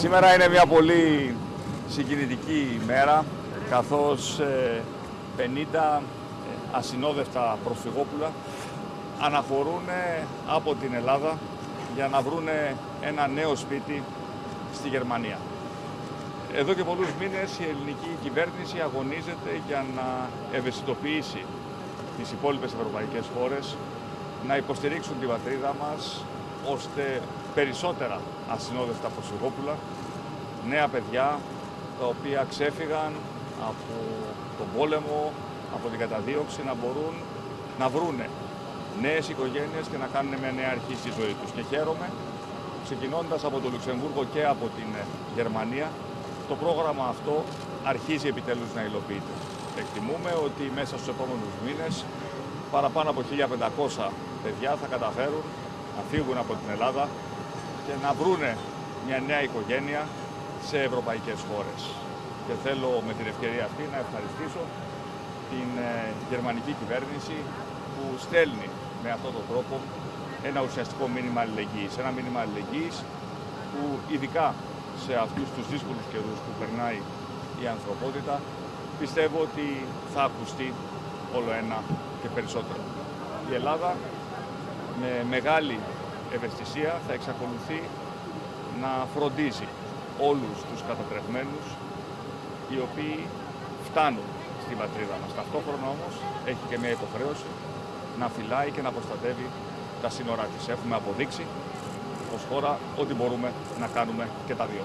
Σήμερα είναι μια πολύ συγκινητική ημέρα καθώς ε, 50 ασυνόδευτα προσφυγόπουλα αναχωρούν από την Ελλάδα για να βρουν ένα νέο σπίτι στη Γερμανία. Εδώ και πολλούς μήνες η ελληνική κυβέρνηση αγωνίζεται για να ευαισθητοποιήσει τις υπόλοιπες ευρωπαϊκές χώρες να υποστηρίξουν την πατρίδα μας ώστε περισσότερα ασυνόδευτα προσφυγόπουλα, νέα παιδιά τα οποία ξέφυγαν από τον πόλεμο, από την καταδίωξη να μπορούν να βρούνε νέες οικογένειες και να κάνουν μια νέα αρχή στη ζωή τους. Και χαίρομαι, ξεκινώντας από το Λουξεμβούργο και από την Γερμανία, το πρόγραμμα αυτό αρχίζει επιτέλους να υλοποιείται. Εκτιμούμε ότι μέσα στους επόμενους μήνες παραπάνω από 1.500 παιδιά θα καταφέρουν να φύγουν από την Ελλάδα και να βρούνε μια νέα οικογένεια σε ευρωπαϊκές χώρες. Και θέλω με την ευκαιρία αυτή να ευχαριστήσω την ε, γερμανική κυβέρνηση που στέλνει με αυτόν τον τρόπο ένα ουσιαστικό μήνυμα αλληλεγγύης. Ένα μήνυμα αλληλεγγύης που ειδικά σε αυτούς τους δύσκολους καιρούς που περνάει η ανθρωπότητα πιστεύω ότι θα ακουστεί όλο ένα και περισσότερο. Η Ελλάδα με μεγάλη ευαισθησία θα εξακολουθεί να φροντίζει όλους τους κατατρεγμένους οι οποίοι φτάνουν στην πατρίδα μας. Ταυτόχρονα όμως έχει και μια υποχρέωση να φυλάει και να προστατεύει τα σύνορά της. Έχουμε αποδείξει ως χώρα ότι μπορούμε να κάνουμε και τα δύο.